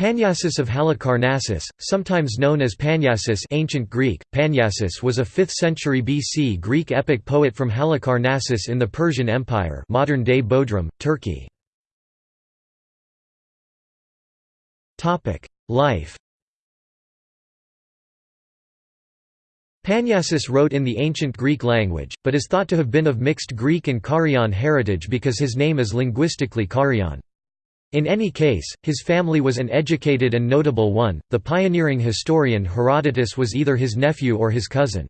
Panyasis of Halicarnassus, sometimes known as Panyasis ancient Greek, Panyasis was a 5th century BC Greek epic poet from Halicarnassus in the Persian Empire modern-day Bodrum, Turkey. Life Panyasis wrote in the ancient Greek language, but is thought to have been of mixed Greek and Carian heritage because his name is linguistically Carian. In any case, his family was an educated and notable one. The pioneering historian Herodotus was either his nephew or his cousin.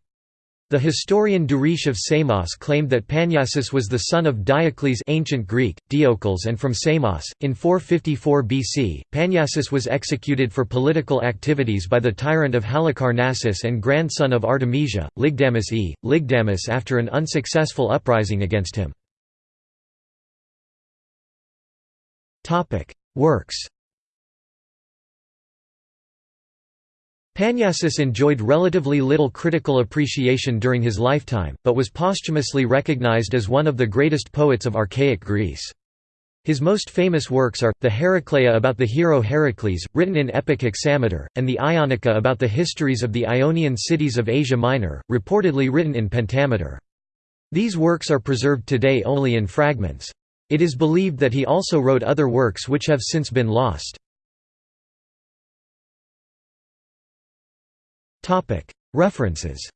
The historian Duris of Samos claimed that Panyasis was the son of Diocles ancient Greek, Diocles and from Samos. In 454 BC, Panyasis was executed for political activities by the tyrant of Halicarnassus and grandson of Artemisia, Lygdamus e. Lygdamus after an unsuccessful uprising against him. Works Panyasis enjoyed relatively little critical appreciation during his lifetime, but was posthumously recognized as one of the greatest poets of archaic Greece. His most famous works are, the Heracleia about the hero Heracles, written in epic hexameter, and the Ionica about the histories of the Ionian cities of Asia Minor, reportedly written in pentameter. These works are preserved today only in fragments. It is believed that he also wrote other works which have since been lost. References